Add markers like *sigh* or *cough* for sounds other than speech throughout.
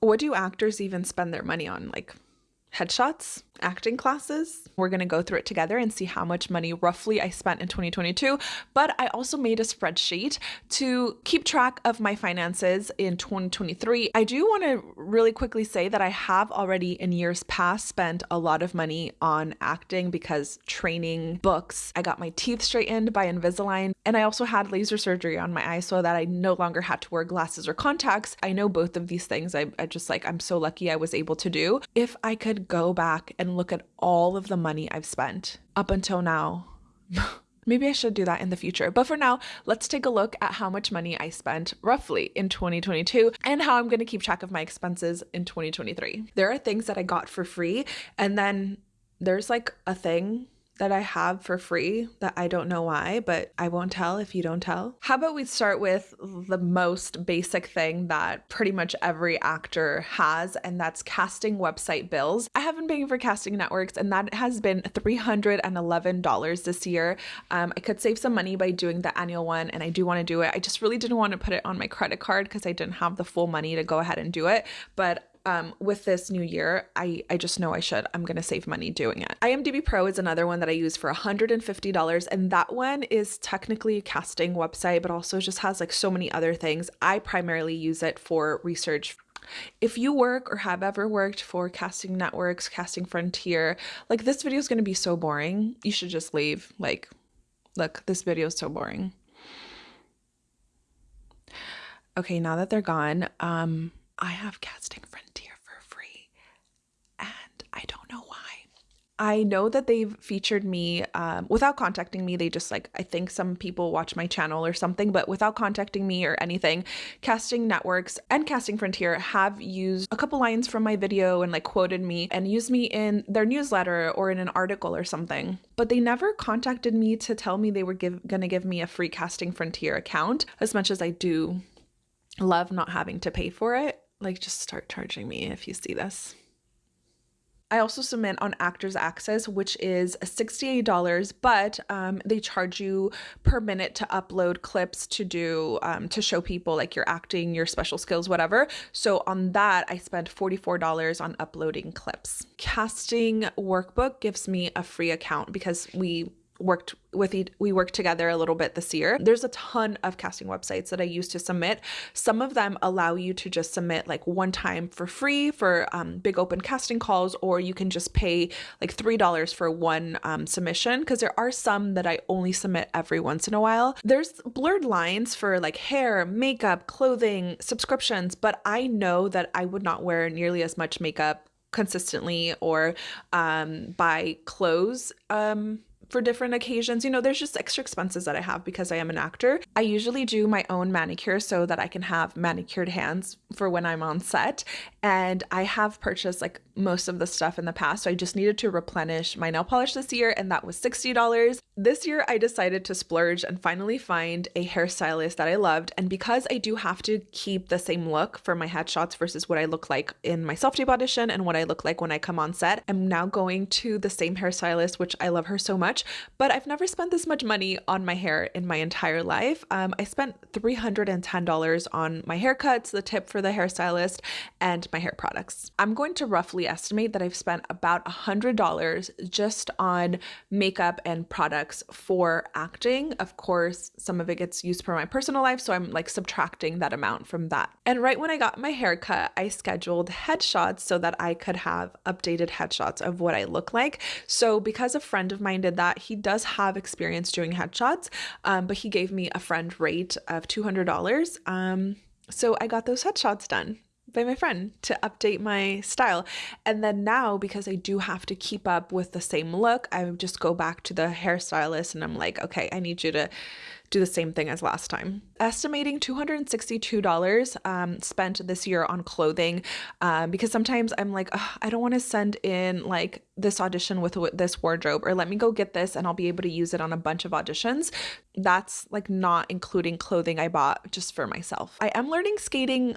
What do actors even spend their money on? Like headshots, acting classes. We're going to go through it together and see how much money roughly I spent in 2022. But I also made a spreadsheet to keep track of my finances in 2023. I do want to really quickly say that I have already in years past spent a lot of money on acting because training, books, I got my teeth straightened by Invisalign, and I also had laser surgery on my eye so that I no longer had to wear glasses or contacts. I know both of these things. I, I just like, I'm so lucky I was able to do. If I could go back and look at all of the money I've spent up until now. *laughs* Maybe I should do that in the future. But for now, let's take a look at how much money I spent roughly in 2022 and how I'm going to keep track of my expenses in 2023. There are things that I got for free, and then there's like a thing that I have for free that I don't know why, but I won't tell if you don't tell. How about we start with the most basic thing that pretty much every actor has, and that's casting website bills. I have been paying for casting networks, and that has been $311 this year. Um, I could save some money by doing the annual one, and I do want to do it. I just really didn't want to put it on my credit card because I didn't have the full money to go ahead and do it. But um, with this new year, I, I just know I should. I'm going to save money doing it. IMDb Pro is another one that I use for $150. And that one is technically a casting website, but also just has like so many other things. I primarily use it for research if you work or have ever worked for casting networks, Casting Frontier, like this video is going to be so boring. You should just leave. Like, look, this video is so boring. Okay, now that they're gone, um, I have Casting Frontier for free, and I don't know why. I know that they've featured me um, without contacting me. They just like, I think some people watch my channel or something, but without contacting me or anything, Casting Networks and Casting Frontier have used a couple lines from my video and like quoted me and used me in their newsletter or in an article or something. But they never contacted me to tell me they were give, gonna give me a free Casting Frontier account, as much as I do love not having to pay for it like just start charging me if you see this. I also submit on Actors Access, which is $68, but um, they charge you per minute to upload clips to do, um, to show people like your acting, your special skills, whatever. So on that, I spent $44 on uploading clips. Casting Workbook gives me a free account because we worked with we worked together a little bit this year. There's a ton of casting websites that I use to submit. Some of them allow you to just submit like one time for free for um, big open casting calls, or you can just pay like three dollars for one um, submission. Because there are some that I only submit every once in a while. There's blurred lines for like hair, makeup, clothing, subscriptions, but I know that I would not wear nearly as much makeup consistently or um, buy clothes um, for different occasions. You know, there's just extra expenses that I have because I am an actor. I usually do my own manicure so that I can have manicured hands for when I'm on set. And I have purchased like most of the stuff in the past. So I just needed to replenish my nail polish this year, and that was $60. This year, I decided to splurge and finally find a hairstylist that I loved. And because I do have to keep the same look for my headshots versus what I look like in my self tape audition and what I look like when I come on set, I'm now going to the same hairstylist, which I love her so much. But I've never spent this much money on my hair in my entire life. Um, I spent $310 on my haircuts, the tip for the hairstylist, and my hair products. I'm going to roughly estimate that I've spent about $100 just on makeup and products for acting. Of course, some of it gets used for my personal life, so I'm like subtracting that amount from that. And right when I got my haircut, I scheduled headshots so that I could have updated headshots of what I look like. So because a friend of mine did that, he does have experience doing headshots, um, but he gave me a friend rate of $200. Um, so I got those headshots done by my friend to update my style. And then now, because I do have to keep up with the same look, I just go back to the hairstylist and I'm like, okay, I need you to do the same thing as last time. Estimating $262 um, spent this year on clothing um, because sometimes I'm like, I don't want to send in like this audition with this wardrobe or let me go get this and I'll be able to use it on a bunch of auditions. That's like not including clothing I bought just for myself. I am learning skating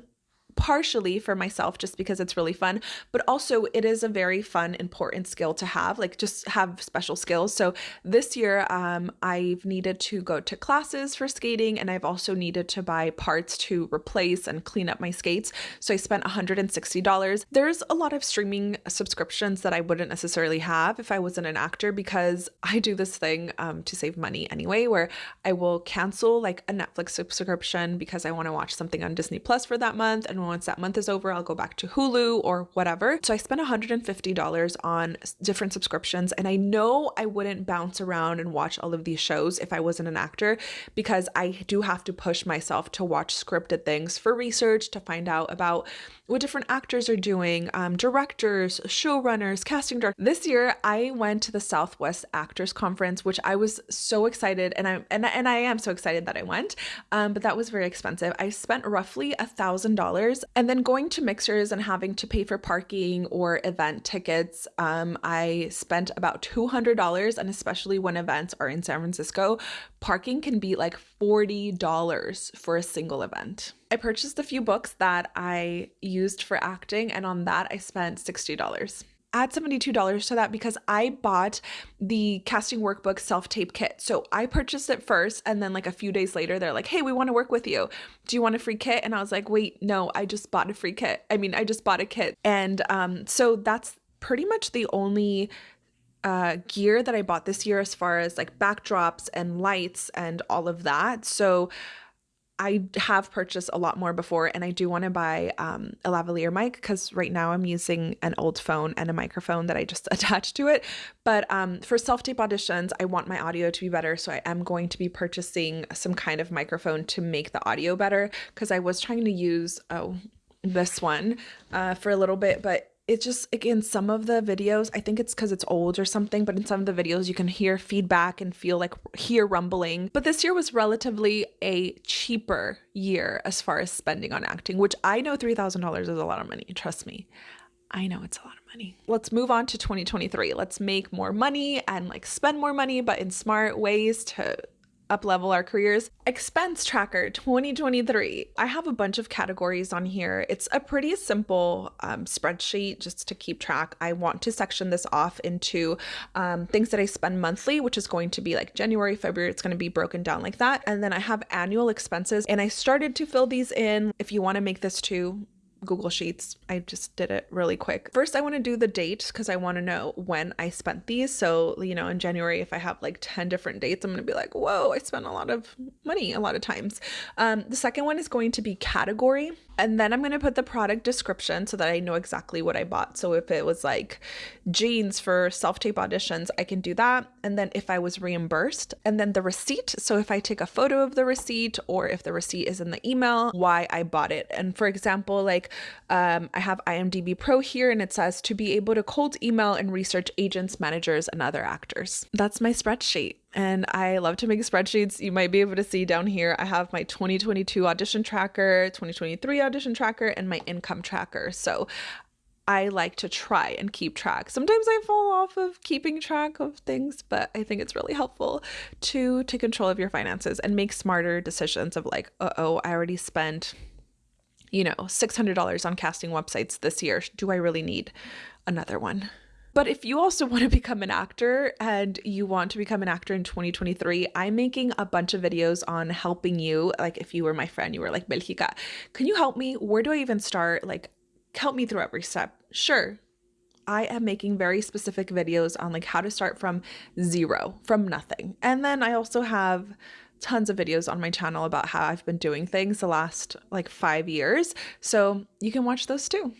partially for myself just because it's really fun, but also it is a very fun, important skill to have, like just have special skills. So this year, um, I've needed to go to classes for skating and I've also needed to buy parts to replace and clean up my skates. So I spent $160. There's a lot of streaming subscriptions that I wouldn't necessarily have if I wasn't an actor because I do this thing um, to save money anyway, where I will cancel like a Netflix subscription because I want to watch something on Disney Plus for that month and once that month is over, I'll go back to Hulu or whatever. So I spent $150 on different subscriptions. And I know I wouldn't bounce around and watch all of these shows if I wasn't an actor because I do have to push myself to watch scripted things for research to find out about what different actors are doing, um, directors, showrunners, casting directors. This year, I went to the Southwest Actors Conference, which I was so excited, and I and and I am so excited that I went. Um, but that was very expensive. I spent roughly a thousand dollars, and then going to mixers and having to pay for parking or event tickets. Um, I spent about two hundred dollars, and especially when events are in San Francisco, parking can be like forty dollars for a single event. I purchased a few books that I used for acting, and on that I spent $60 add $72 to that because I bought the casting workbook self tape kit. So I purchased it first, and then, like, a few days later, they're like, hey, we want to work with you. Do you want a free kit? And I was like, wait, no, I just bought a free kit. I mean, I just bought a kit. And um, so that's pretty much the only uh, gear that I bought this year as far as like backdrops and lights and all of that. So I have purchased a lot more before, and I do want to buy um, a lavalier mic because right now I'm using an old phone and a microphone that I just *laughs* attached to it. But um, for self tape auditions, I want my audio to be better, so I am going to be purchasing some kind of microphone to make the audio better because I was trying to use oh this one uh, for a little bit, but it just again some of the videos i think it's because it's old or something but in some of the videos you can hear feedback and feel like hear rumbling but this year was relatively a cheaper year as far as spending on acting which i know $3000 is a lot of money trust me I know it's a lot of money. Let's move on to 2023. Let's make more money and like spend more money, but in smart ways to up level our careers. Expense tracker 2023. I have a bunch of categories on here. It's a pretty simple um, spreadsheet just to keep track. I want to section this off into um, things that I spend monthly, which is going to be like January, February. It's going to be broken down like that. And then I have annual expenses, and I started to fill these in. If you want to make this too, Google Sheets. I just did it really quick. First, I want to do the date because I want to know when I spent these. So, you know, in January, if I have like 10 different dates, I'm going to be like, whoa, I spent a lot of money a lot of times. Um, the second one is going to be category. And then I'm going to put the product description so that I know exactly what I bought. So if it was like jeans for self tape auditions, I can do that. And then if I was reimbursed, and then the receipt. So if I take a photo of the receipt or if the receipt is in the email, why I bought it. And for example, like um, I have IMDb Pro here and it says to be able to cold email and research agents, managers, and other actors. That's my spreadsheet and I love to make spreadsheets. You might be able to see down here, I have my 2022 audition tracker, 2023 audition tracker, and my income tracker. So I like to try and keep track. Sometimes I fall off of keeping track of things, but I think it's really helpful to take control of your finances and make smarter decisions of like, uh oh, I already spent, you know, $600 on casting websites this year. Do I really need another one? But if you also *laughs* want to become an actor and you want to become an actor in 2023, I'm making a bunch of videos on helping you. Like if you were my friend, you were like, Belgica, can you help me? Where do I even start? Like, help me through every step. Sure. I am making very specific videos on like how to start from zero, from nothing. And then I also have tons of videos on my channel about how I've been doing things the last like 5 years. So, you can watch those too.